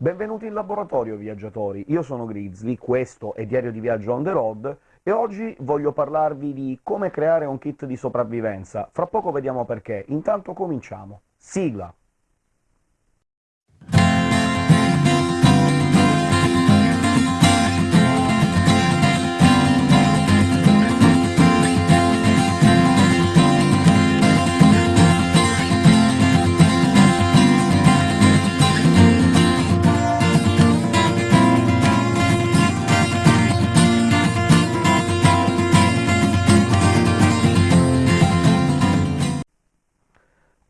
Benvenuti in laboratorio, viaggiatori! Io sono Grizzly, questo è Diario di Viaggio on the road, e oggi voglio parlarvi di come creare un kit di sopravvivenza. Fra poco vediamo perché. Intanto cominciamo. Sigla!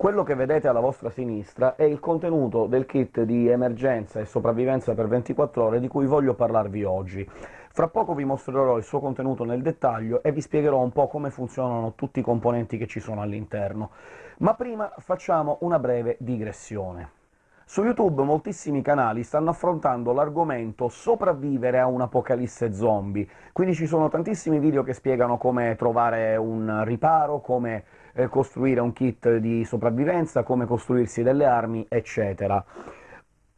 Quello che vedete alla vostra sinistra è il contenuto del kit di emergenza e sopravvivenza per 24 ore di cui voglio parlarvi oggi. Fra poco vi mostrerò il suo contenuto nel dettaglio e vi spiegherò un po' come funzionano tutti i componenti che ci sono all'interno. Ma prima facciamo una breve digressione. Su YouTube moltissimi canali stanno affrontando l'argomento sopravvivere a un'apocalisse zombie, quindi ci sono tantissimi video che spiegano come trovare un riparo, come eh, costruire un kit di sopravvivenza, come costruirsi delle armi, eccetera.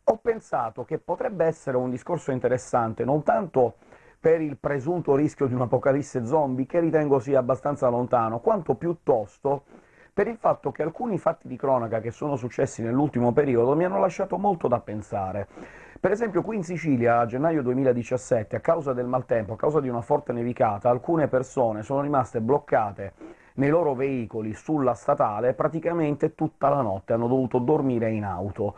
Ho pensato che potrebbe essere un discorso interessante non tanto per il presunto rischio di un'apocalisse zombie, che ritengo sia abbastanza lontano, quanto piuttosto per il fatto che alcuni fatti di cronaca che sono successi nell'ultimo periodo mi hanno lasciato molto da pensare. Per esempio qui in Sicilia, a gennaio 2017, a causa del maltempo, a causa di una forte nevicata, alcune persone sono rimaste bloccate nei loro veicoli sulla statale praticamente tutta la notte, hanno dovuto dormire in auto.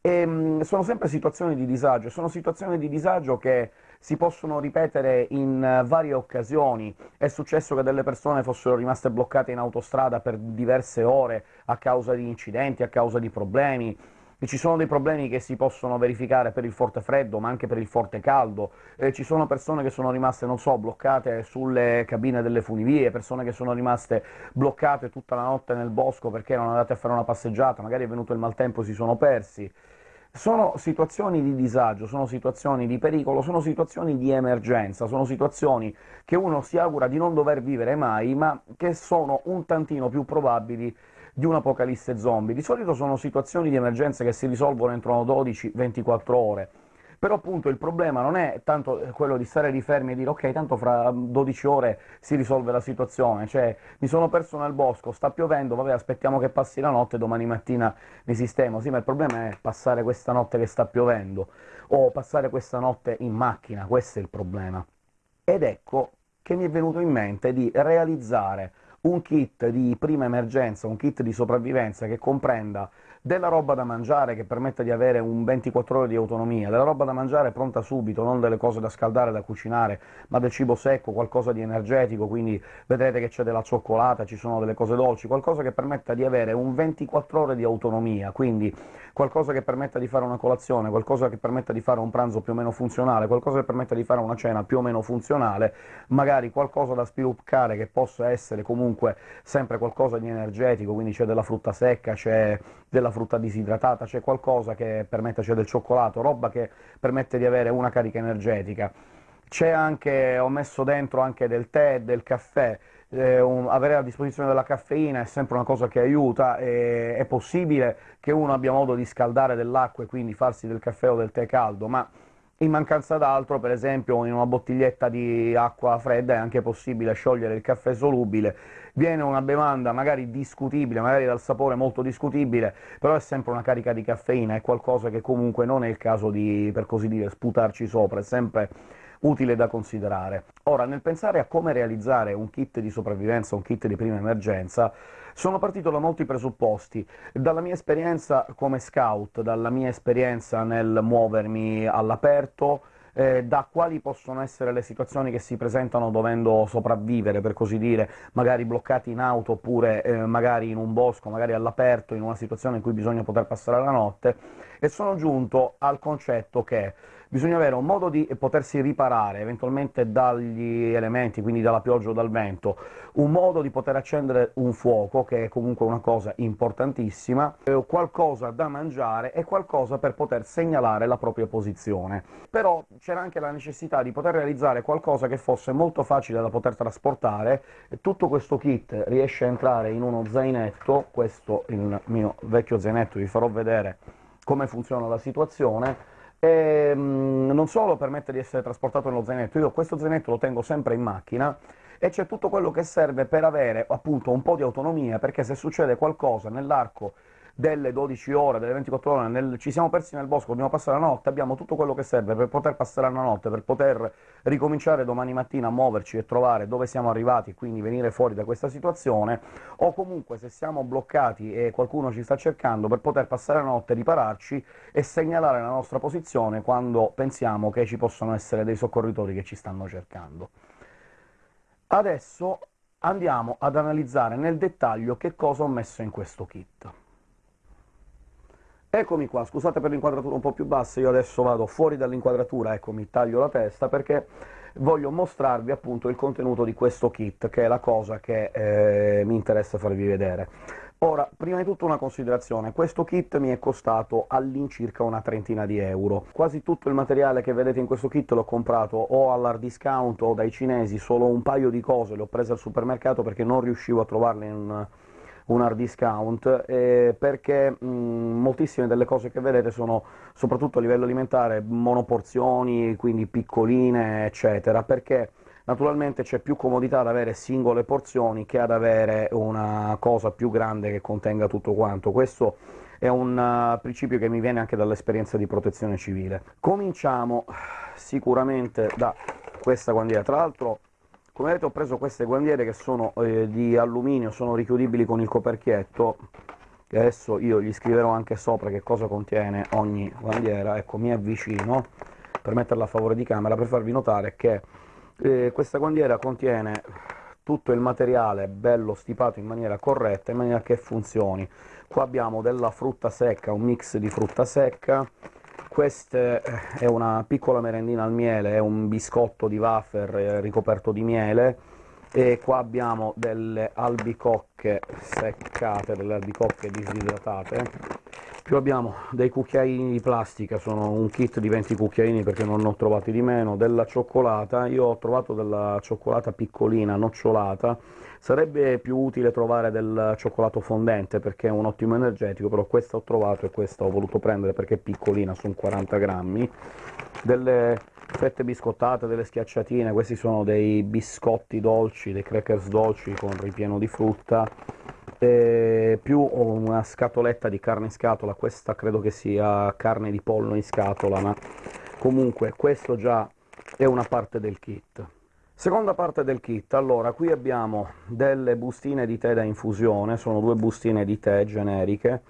E, ehm, sono sempre situazioni di disagio, sono situazioni di disagio che si possono ripetere in varie occasioni. È successo che delle persone fossero rimaste bloccate in autostrada per diverse ore a causa di incidenti, a causa di problemi, e ci sono dei problemi che si possono verificare per il forte freddo, ma anche per il forte caldo, eh, ci sono persone che sono rimaste, non so, bloccate sulle cabine delle funivie, persone che sono rimaste bloccate tutta la notte nel bosco perché erano andate a fare una passeggiata, magari è venuto il maltempo e si sono persi. Sono situazioni di disagio, sono situazioni di pericolo, sono situazioni di emergenza, sono situazioni che uno si augura di non dover vivere mai, ma che sono un tantino più probabili di un'apocalisse zombie. Di solito sono situazioni di emergenza che si risolvono entro 12-24 ore, però appunto il problema non è tanto quello di stare lì fermi e dire ok, tanto fra 12 ore si risolve la situazione, cioè mi sono perso nel bosco, sta piovendo, vabbè aspettiamo che passi la notte, domani mattina mi sistemo. Sì, ma il problema è passare questa notte che sta piovendo, o passare questa notte in macchina, questo è il problema. Ed ecco che mi è venuto in mente di realizzare un kit di prima emergenza, un kit di sopravvivenza che comprenda della roba da mangiare che permetta di avere un 24 ore di autonomia, della roba da mangiare pronta subito, non delle cose da scaldare, da cucinare, ma del cibo secco, qualcosa di energetico, quindi vedrete che c'è della cioccolata, ci sono delle cose dolci, qualcosa che permetta di avere un 24 ore di autonomia, quindi qualcosa che permetta di fare una colazione, qualcosa che permetta di fare un pranzo più o meno funzionale, qualcosa che permetta di fare una cena più o meno funzionale, magari qualcosa da sviluppare che possa essere comunque sempre qualcosa di energetico, quindi c'è della frutta secca, c'è della frutta disidratata, c'è qualcosa che permette, c'è del cioccolato, roba che permette di avere una carica energetica. C'è anche, ho messo dentro anche del tè, del caffè, eh, un, avere a disposizione della caffeina è sempre una cosa che aiuta, e, è possibile che uno abbia modo di scaldare dell'acqua e quindi farsi del caffè o del tè caldo, ma in mancanza d'altro, per esempio, in una bottiglietta di acqua fredda è anche possibile sciogliere il caffè solubile, viene una bevanda magari discutibile, magari dal sapore molto discutibile, però è sempre una carica di caffeina, è qualcosa che comunque non è il caso di, per così dire, sputarci sopra, è sempre utile da considerare. Ora, nel pensare a come realizzare un kit di sopravvivenza, un kit di prima emergenza, sono partito da molti presupposti, dalla mia esperienza come scout, dalla mia esperienza nel muovermi all'aperto, eh, da quali possono essere le situazioni che si presentano dovendo sopravvivere, per così dire, magari bloccati in auto, oppure eh, magari in un bosco, magari all'aperto, in una situazione in cui bisogna poter passare la notte, e sono giunto al concetto che bisogna avere un modo di potersi riparare eventualmente dagli elementi, quindi dalla pioggia o dal vento, un modo di poter accendere un fuoco, che è comunque una cosa importantissima, eh, qualcosa da mangiare e qualcosa per poter segnalare la propria posizione. Però c'era anche la necessità di poter realizzare qualcosa che fosse molto facile da poter trasportare, tutto questo kit riesce a entrare in uno zainetto, questo il mio vecchio zainetto, vi farò vedere come funziona la situazione, e mm, non solo permette di essere trasportato nello zainetto, io questo zainetto lo tengo sempre in macchina, e c'è tutto quello che serve per avere appunto un po' di autonomia, perché se succede qualcosa nell'arco delle 12 ore, delle 24 ore, nel, ci siamo persi nel bosco, dobbiamo passare la notte, abbiamo tutto quello che serve per poter passare la notte, per poter ricominciare domani mattina a muoverci e trovare dove siamo arrivati, quindi venire fuori da questa situazione, o comunque se siamo bloccati e qualcuno ci sta cercando, per poter passare la notte, ripararci e segnalare la nostra posizione quando pensiamo che ci possano essere dei soccorritori che ci stanno cercando. Adesso andiamo ad analizzare nel dettaglio che cosa ho messo in questo kit. Eccomi qua, scusate per l'inquadratura un po' più bassa, io adesso vado fuori dall'inquadratura, ecco, mi taglio la testa, perché voglio mostrarvi appunto il contenuto di questo kit, che è la cosa che eh, mi interessa farvi vedere. Ora, prima di tutto una considerazione, questo kit mi è costato all'incirca una trentina di euro. Quasi tutto il materiale che vedete in questo kit l'ho comprato o all'hard discount o dai cinesi, solo un paio di cose le ho prese al supermercato perché non riuscivo a trovarle in un hard discount, eh, perché mh, moltissime delle cose che vedete sono, soprattutto a livello alimentare, monoporzioni, quindi piccoline, eccetera, perché naturalmente c'è più comodità ad avere singole porzioni che ad avere una cosa più grande che contenga tutto quanto. Questo è un uh, principio che mi viene anche dall'esperienza di protezione civile. Cominciamo sicuramente da questa guandiera, tra l'altro come vedete ho preso queste guandiere che sono eh, di alluminio, sono richiudibili con il coperchietto, che adesso io gli scriverò anche sopra che cosa contiene ogni guandiera, ecco mi avvicino per metterla a favore di camera per farvi notare che eh, questa guandiera contiene tutto il materiale bello stipato in maniera corretta, in maniera che funzioni. Qua abbiamo della frutta secca, un mix di frutta secca, questa è una piccola merendina al miele, è un biscotto di wafer eh, ricoperto di miele, e qua abbiamo delle albicocche seccate, delle albicocche disidratate, più abbiamo dei cucchiaini di plastica, sono un kit di 20 cucchiaini perché non ne ho trovati di meno, della cioccolata, io ho trovato della cioccolata piccolina, nocciolata, Sarebbe più utile trovare del cioccolato fondente perché è un ottimo energetico, però questa ho trovato e questa ho voluto prendere perché è piccolina, sono 40 grammi. Delle fette biscottate, delle schiacciatine, questi sono dei biscotti dolci, dei crackers dolci con ripieno di frutta, e più una scatoletta di carne in scatola, questa credo che sia carne di pollo in scatola, ma comunque questo già è una parte del kit. Seconda parte del kit, allora qui abbiamo delle bustine di tè da infusione, sono due bustine di tè generiche,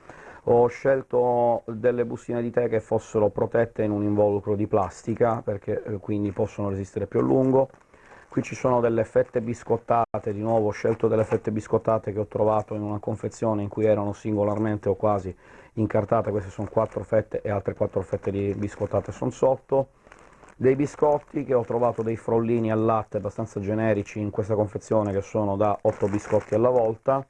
ho scelto delle bustine di tè che fossero protette in un involucro di plastica, perché eh, quindi possono resistere più a lungo, qui ci sono delle fette biscottate, di nuovo ho scelto delle fette biscottate che ho trovato in una confezione in cui erano singolarmente o quasi incartate, queste sono quattro fette e altre quattro fette di biscottate sono sotto, dei biscotti che ho trovato dei frollini al latte abbastanza generici in questa confezione che sono da 8 biscotti alla volta,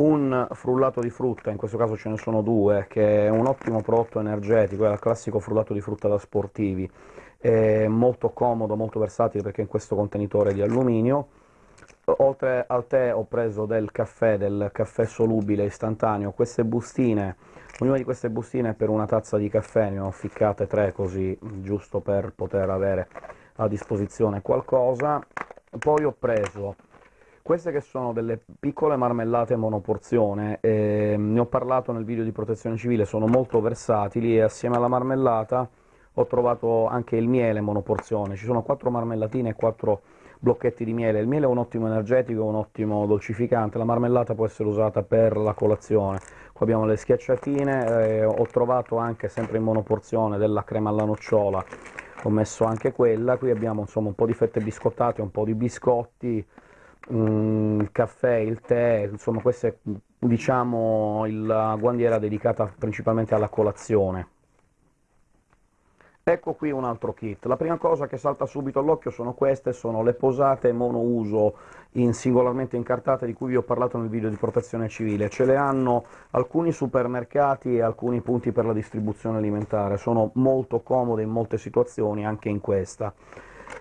un frullato di frutta, in questo caso ce ne sono due, che è un ottimo prodotto energetico, è il classico frullato di frutta da sportivi, è molto comodo, molto versatile perché è in questo contenitore di alluminio, oltre al tè ho preso del caffè, del caffè solubile istantaneo, queste bustine Ognuna di queste bustine è per una tazza di caffè, ne ho ficcate tre così, giusto per poter avere a disposizione qualcosa. Poi ho preso queste che sono delle piccole marmellate monoporzione, eh, ne ho parlato nel video di protezione civile, sono molto versatili e assieme alla marmellata ho trovato anche il miele monoporzione, ci sono quattro marmellatine e quattro blocchetti di miele. Il miele è un ottimo energetico, un ottimo dolcificante, la marmellata può essere usata per la colazione. Qua abbiamo le schiacciatine, eh, ho trovato anche sempre in monoporzione della crema alla nocciola, ho messo anche quella, qui abbiamo insomma un po' di fette biscottate, un po' di biscotti, mm, il caffè, il tè, insomma questa è diciamo la guandiera dedicata principalmente alla colazione. Ecco qui un altro kit. La prima cosa che salta subito all'occhio sono queste, sono le posate monouso in singolarmente incartate di cui vi ho parlato nel video di protezione civile. Ce le hanno alcuni supermercati e alcuni punti per la distribuzione alimentare, sono molto comode in molte situazioni, anche in questa.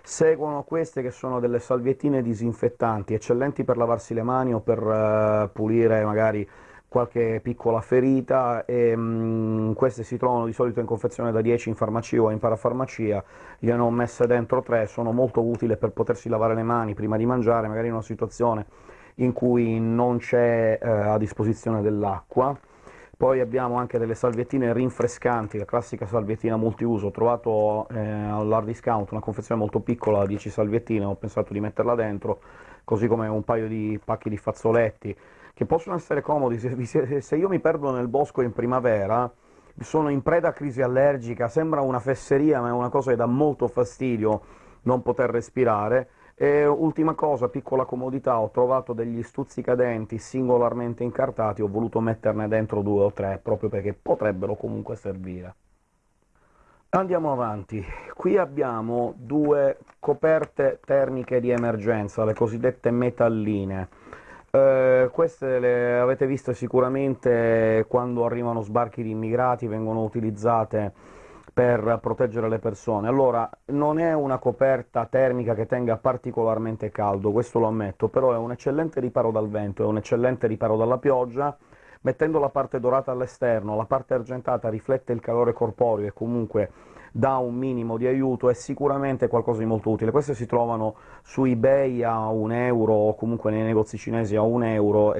Seguono queste che sono delle salviettine disinfettanti, eccellenti per lavarsi le mani o per uh, pulire magari qualche piccola ferita, e mh, mm, queste si trovano di solito in confezione da 10 in farmacia o in parafarmacia, gliene ho messe dentro 3, sono molto utili per potersi lavare le mani prima di mangiare, magari in una situazione in cui non c'è eh, a disposizione dell'acqua. Poi abbiamo anche delle salviettine rinfrescanti, la classica salviettina multiuso, ho trovato eh, all'hard discount una confezione molto piccola, 10 salviettine, ho pensato di metterla dentro, così come un paio di pacchi di fazzoletti, che possono essere comodi, se, se io mi perdo nel bosco in primavera, sono in preda a crisi allergica, sembra una fesseria, ma è una cosa che dà molto fastidio non poter respirare, e ultima cosa, piccola comodità, ho trovato degli stuzzicadenti singolarmente incartati, ho voluto metterne dentro due o tre, proprio perché potrebbero comunque servire. Andiamo avanti, qui abbiamo due coperte termiche di emergenza, le cosiddette metalline. Eh, queste le avete viste sicuramente quando arrivano sbarchi di immigrati, vengono utilizzate per proteggere le persone. Allora, non è una coperta termica che tenga particolarmente caldo, questo lo ammetto, però è un eccellente riparo dal vento, è un eccellente riparo dalla pioggia, mettendo la parte dorata all'esterno, la parte argentata riflette il calore corporeo e comunque dà un minimo di aiuto, è sicuramente qualcosa di molto utile. Queste si trovano su eBay a un euro, o comunque nei negozi cinesi a un euro,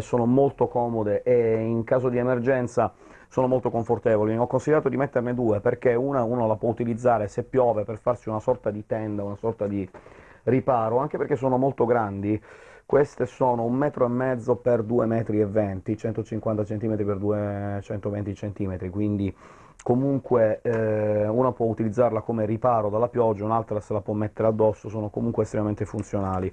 sono molto comode e in caso di emergenza sono molto confortevoli. Ho considerato di metterne due, perché una uno la può utilizzare se piove per farsi una sorta di tenda, una sorta di riparo, anche perché sono molto grandi. Queste sono un metro e mezzo per 2 metri e 20, 150 cm per 220 cm, quindi comunque eh, una può utilizzarla come riparo dalla pioggia, un'altra se la può mettere addosso, sono comunque estremamente funzionali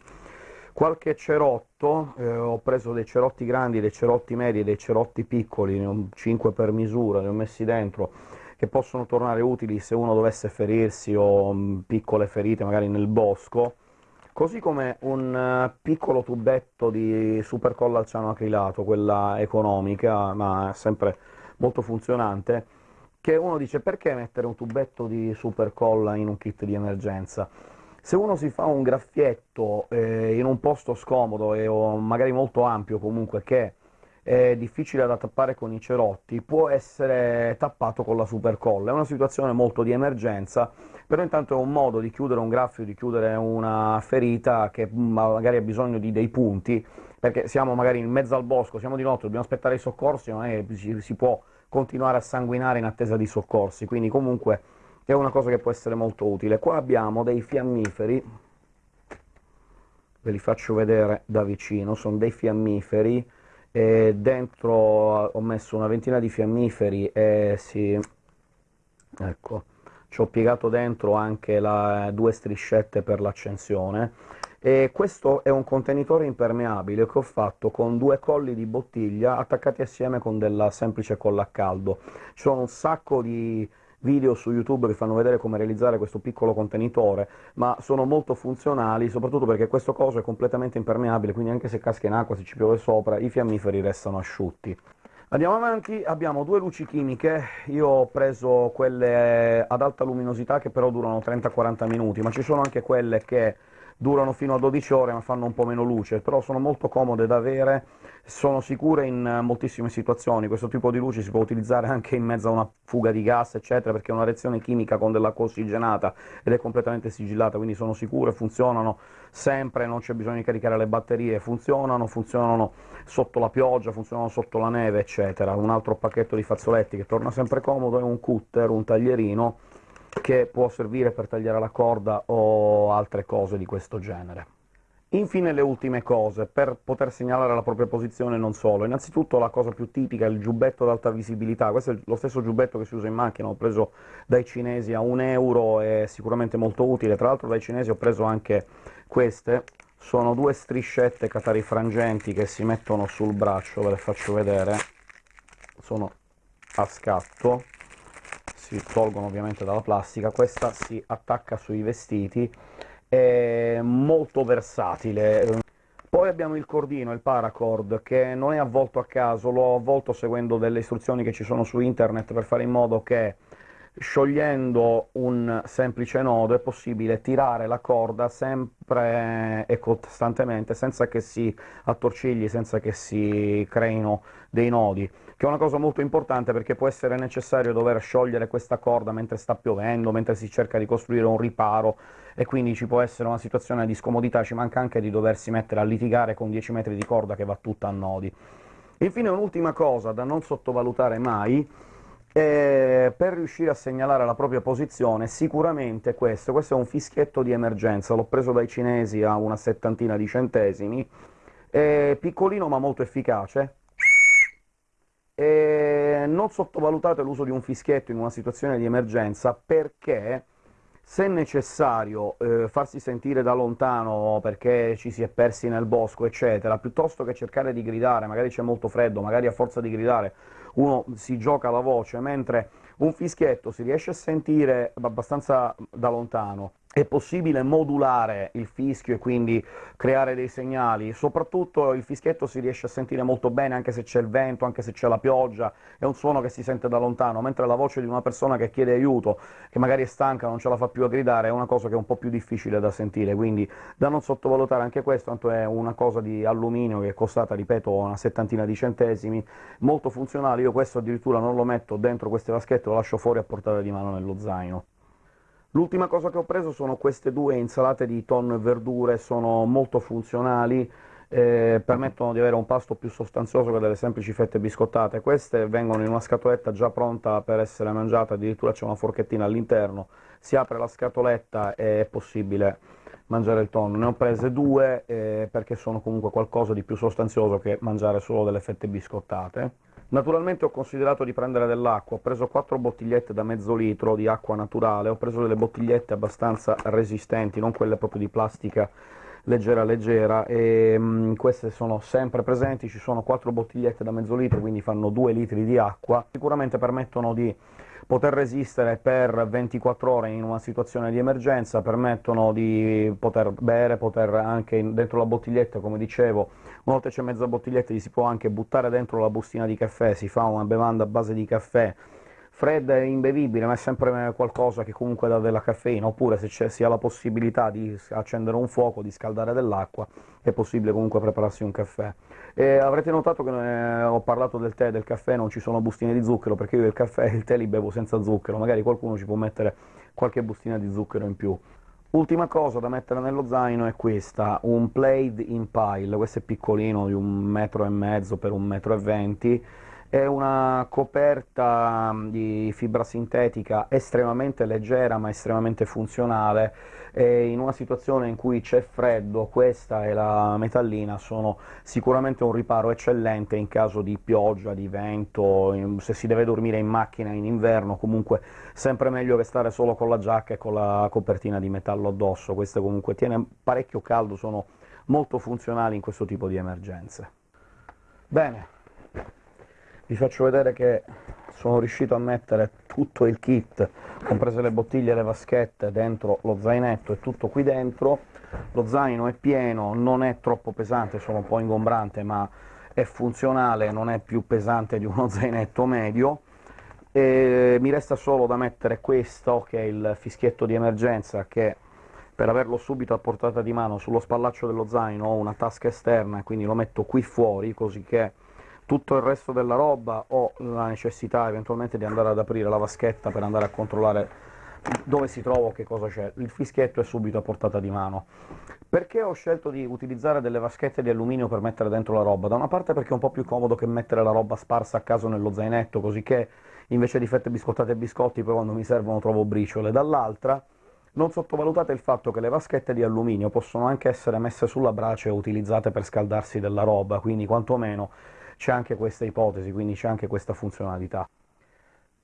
qualche cerotto, eh, ho preso dei cerotti grandi, dei cerotti medi dei cerotti piccoli, ne ho 5 per misura, ne ho messi dentro, che possono tornare utili se uno dovesse ferirsi o mh, mm, piccole ferite magari nel bosco, così come un uh, piccolo tubetto di supercolla al ciano acrilato, quella economica, ma sempre molto funzionante, che uno dice perché mettere un tubetto di supercolla in un kit di emergenza? Se uno si fa un graffietto eh, in un posto scomodo e, o magari molto ampio comunque, che è difficile da tappare con i cerotti, può essere tappato con la supercolla. È una situazione molto di emergenza, però intanto è un modo di chiudere un graffio, di chiudere una ferita che magari ha bisogno di dei punti, perché siamo magari in mezzo al bosco, siamo di notte, dobbiamo aspettare i soccorsi, non è che si può continuare a sanguinare in attesa di soccorsi, quindi comunque è una cosa che può essere molto utile. Qua abbiamo dei fiammiferi, ve li faccio vedere da vicino, sono dei fiammiferi, dentro ho messo una ventina di fiammiferi e si... ecco, ci ho piegato dentro anche la, due striscette per l'accensione, e questo è un contenitore impermeabile che ho fatto con due colli di bottiglia attaccati assieme con della semplice colla a caldo. Ci sono un sacco di video su YouTube che fanno vedere come realizzare questo piccolo contenitore, ma sono molto funzionali, soprattutto perché questo coso è completamente impermeabile, quindi anche se casca in acqua, se ci piove sopra, i fiammiferi restano asciutti. Andiamo avanti, abbiamo due luci chimiche, io ho preso quelle ad alta luminosità che però durano 30-40 minuti, ma ci sono anche quelle che durano fino a 12 ore ma fanno un po' meno luce, però sono molto comode da avere, sono sicure in moltissime situazioni, questo tipo di luci si può utilizzare anche in mezzo a una fuga di gas, eccetera, perché è una reazione chimica con dell'acqua ossigenata ed è completamente sigillata, quindi sono sicure, funzionano sempre, non c'è bisogno di caricare le batterie, funzionano, funzionano sotto la pioggia, funzionano sotto la neve, eccetera. Un altro pacchetto di fazzoletti che torna sempre comodo è un cutter, un taglierino, che può servire per tagliare la corda o altre cose di questo genere. Infine le ultime cose, per poter segnalare la propria posizione non solo. Innanzitutto la cosa più tipica è il giubbetto ad alta visibilità, questo è lo stesso giubbetto che si usa in macchina, ho preso dai cinesi a un euro, è sicuramente molto utile, tra l'altro dai cinesi ho preso anche queste, sono due striscette catarifrangenti che si mettono sul braccio, ve le faccio vedere, sono a scatto, si tolgono ovviamente dalla plastica, questa si attacca sui vestiti, è molto versatile. Poi abbiamo il cordino, il paracord, che non è avvolto a caso, l'ho avvolto seguendo delle istruzioni che ci sono su internet per fare in modo che sciogliendo un semplice nodo è possibile tirare la corda sempre e costantemente, senza che si attorcigli, senza che si creino dei nodi, che è una cosa molto importante perché può essere necessario dover sciogliere questa corda mentre sta piovendo, mentre si cerca di costruire un riparo, e quindi ci può essere una situazione di scomodità, ci manca anche di doversi mettere a litigare con 10 metri di corda che va tutta a nodi. Infine un'ultima cosa da non sottovalutare mai, e per riuscire a segnalare la propria posizione, sicuramente questo, questo è un fischietto di emergenza, l'ho preso dai cinesi a una settantina di centesimi, è piccolino ma molto efficace, e non sottovalutate l'uso di un fischietto in una situazione di emergenza, perché se necessario eh, farsi sentire da lontano perché ci si è persi nel bosco, eccetera, piuttosto che cercare di gridare, magari c'è molto freddo, magari a forza di gridare uno si gioca la voce, mentre un fischietto si riesce a sentire abbastanza da lontano, è possibile modulare il fischio e quindi creare dei segnali, soprattutto il fischietto si riesce a sentire molto bene anche se c'è il vento, anche se c'è la pioggia, è un suono che si sente da lontano, mentre la voce di una persona che chiede aiuto, che magari è stanca, non ce la fa più a gridare, è una cosa che è un po' più difficile da sentire, quindi da non sottovalutare. Anche questo, tanto è una cosa di alluminio che è costata, ripeto, una settantina di centesimi, molto funzionale, io questo addirittura non lo metto dentro queste vaschette, lo lascio fuori a portata di mano nello zaino. L'ultima cosa che ho preso sono queste due insalate di tonno e verdure, sono molto funzionali, eh, permettono di avere un pasto più sostanzioso che delle semplici fette biscottate. Queste vengono in una scatoletta già pronta per essere mangiata, addirittura c'è una forchettina all'interno, si apre la scatoletta e è possibile mangiare il tonno. Ne ho prese due eh, perché sono comunque qualcosa di più sostanzioso che mangiare solo delle fette biscottate. Naturalmente ho considerato di prendere dell'acqua, ho preso quattro bottigliette da mezzo litro di acqua naturale, ho preso delle bottigliette abbastanza resistenti, non quelle proprio di plastica leggera leggera, e mh, mm, queste sono sempre presenti, ci sono quattro bottigliette da mezzo litro, quindi fanno due litri di acqua, sicuramente permettono di poter resistere per 24 ore in una situazione di emergenza, permettono di poter bere, poter anche dentro la bottiglietta, come dicevo, una volta c'è mezza bottiglietta gli si può anche buttare dentro la bustina di caffè, si fa una bevanda a base di caffè, fredda e imbevibile, ma è sempre qualcosa che comunque dà della caffeina, oppure se si ha la possibilità di accendere un fuoco, di scaldare dell'acqua, è possibile comunque prepararsi un caffè. E avrete notato che eh, ho parlato del tè e del caffè, non ci sono bustine di zucchero, perché io il caffè e il tè li bevo senza zucchero, magari qualcuno ci può mettere qualche bustina di zucchero in più. Ultima cosa da mettere nello zaino è questa, un Plaid in Pile, questo è piccolino, di un metro e mezzo per un metro e venti, è una coperta di fibra sintetica estremamente leggera ma estremamente funzionale, e in una situazione in cui c'è freddo questa e la metallina sono sicuramente un riparo eccellente in caso di pioggia, di vento, se si deve dormire in macchina in inverno, comunque sempre meglio che stare solo con la giacca e con la copertina di metallo addosso, questo comunque tiene parecchio caldo, sono molto funzionali in questo tipo di emergenze. Bene, vi faccio vedere che sono riuscito a mettere tutto il kit, comprese le bottiglie e le vaschette, dentro lo zainetto e tutto qui dentro. Lo zaino è pieno, non è troppo pesante, sono un po' ingombrante, ma è funzionale, non è più pesante di uno zainetto medio. E mi resta solo da mettere questo, che è il fischietto di emergenza, che per averlo subito a portata di mano sullo spallaccio dello zaino ho una tasca esterna, quindi lo metto qui fuori, così che tutto il resto della roba ho la necessità eventualmente di andare ad aprire la vaschetta per andare a controllare dove si trova o che cosa c'è. Il fischietto è subito a portata di mano. Perché ho scelto di utilizzare delle vaschette di alluminio per mettere dentro la roba? Da una parte perché è un po' più comodo che mettere la roba sparsa a caso nello zainetto, così che invece di fette biscottate e biscotti poi quando mi servono trovo briciole, dall'altra non sottovalutate il fatto che le vaschette di alluminio possono anche essere messe sulla brace e utilizzate per scaldarsi della roba, quindi quantomeno c'è anche questa ipotesi, quindi c'è anche questa funzionalità.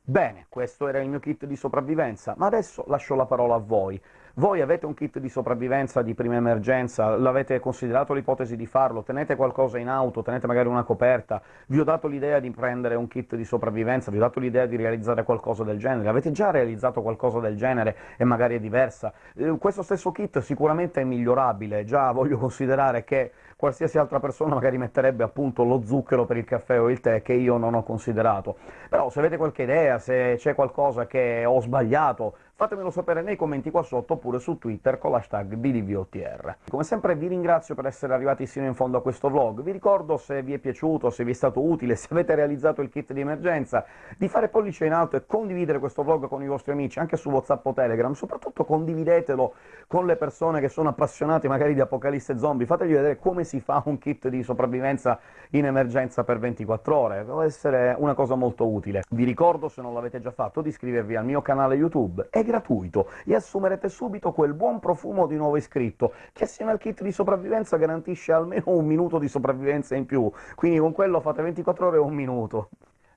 Bene, questo era il mio kit di sopravvivenza, ma adesso lascio la parola a voi. Voi avete un kit di sopravvivenza di prima emergenza? L'avete considerato l'ipotesi di farlo? Tenete qualcosa in auto? Tenete magari una coperta? Vi ho dato l'idea di prendere un kit di sopravvivenza? Vi ho dato l'idea di realizzare qualcosa del genere? Avete già realizzato qualcosa del genere e magari è diversa? Eh, questo stesso kit sicuramente è migliorabile, già voglio considerare che qualsiasi altra persona magari metterebbe appunto lo zucchero per il caffè o il tè, che io non ho considerato. Però se avete qualche idea, se c'è qualcosa che ho sbagliato, fatemelo sapere nei commenti qua sotto oppure su Twitter con l'hashtag BDVOTR. Come sempre vi ringrazio per essere arrivati sino in fondo a questo vlog, vi ricordo se vi è piaciuto, se vi è stato utile, se avete realizzato il kit di emergenza, di fare pollice in alto e condividere questo vlog con i vostri amici, anche su Whatsapp o Telegram, soprattutto condividetelo con le persone che sono appassionate magari di Apocalisse Zombie, fategli vedere come si fa un kit di sopravvivenza in emergenza per 24 ore, può essere una cosa molto utile. Vi ricordo, se non l'avete già fatto, di iscrivervi al mio canale YouTube è gratuito e assumerete subito quel buon profumo di nuovo iscritto, che assieme al kit di sopravvivenza garantisce almeno un minuto di sopravvivenza in più, quindi con quello fate 24 ore e un minuto.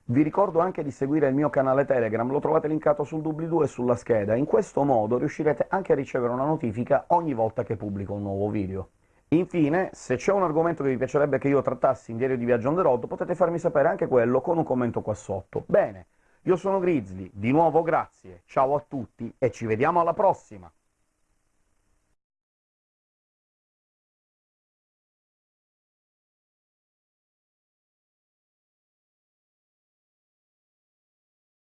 Vi ricordo anche di seguire il mio canale Telegram, lo trovate linkato sul doobly-doo e sulla scheda, in questo modo riuscirete anche a ricevere una notifica ogni volta che pubblico un nuovo video. Infine, se c'è un argomento che vi piacerebbe che io trattassi in Diario di Viaggio on the road, potete farmi sapere anche quello con un commento qua sotto. Bene, io sono Grizzly, di nuovo grazie, ciao a tutti e ci vediamo alla prossima!